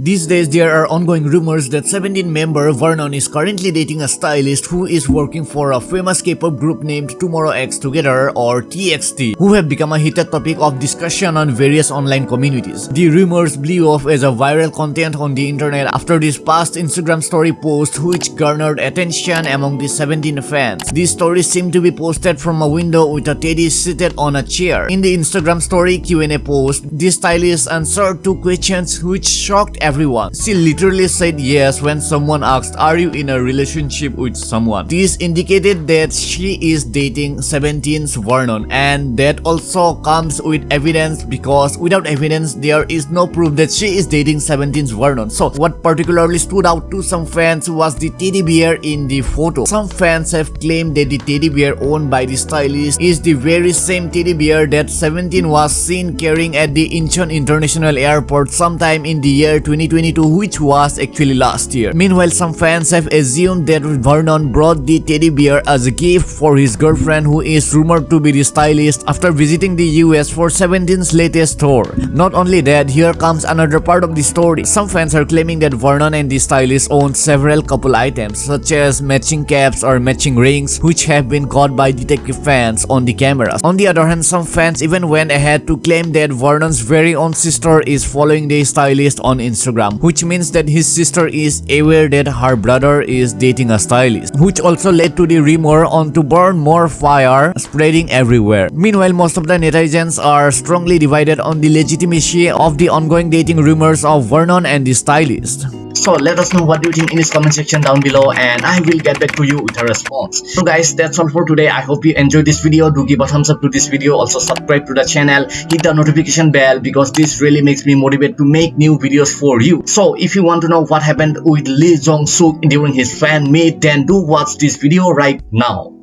These days, there are ongoing rumors that 17 member Vernon is currently dating a stylist who is working for a famous K-pop group named Tomorrow X Together or TXT, who have become a heated topic of discussion on various online communities. The rumors blew off as a viral content on the internet after this past Instagram story post which garnered attention among the 17 fans. This story seemed to be posted from a window with a teddy seated on a chair. In the Instagram story Q&A post, the stylist answered two questions which shocked everyone. She literally said yes when someone asked are you in a relationship with someone. This indicated that she is dating 17's Vernon and that also comes with evidence because without evidence there is no proof that she is dating 17's Vernon. So what particularly stood out to some fans was the teddy bear in the photo. Some fans have claimed that the teddy bear owned by the stylist is the very same teddy bear that 17 was seen carrying at the Incheon International Airport sometime in the year 20 2022 which was actually last year. Meanwhile, some fans have assumed that Vernon brought the teddy bear as a gift for his girlfriend who is rumored to be the stylist after visiting the US for 17's latest tour. Not only that, here comes another part of the story. Some fans are claiming that Vernon and the stylist own several couple items such as matching caps or matching rings which have been caught by detective fans on the cameras. On the other hand, some fans even went ahead to claim that Vernon's very own sister is following the stylist on Instagram. Instagram, which means that his sister is aware that her brother is dating a stylist, which also led to the rumor on to burn more fire spreading everywhere. Meanwhile, most of the netizens are strongly divided on the legitimacy of the ongoing dating rumors of Vernon and the stylist. So let us know what you think in this comment section down below and I will get back to you with a response. So guys that's all for today. I hope you enjoyed this video. Do give a thumbs up to this video. Also subscribe to the channel. Hit the notification bell because this really makes me motivate to make new videos for you. So if you want to know what happened with Lee Jong Suk during his fan meet then do watch this video right now.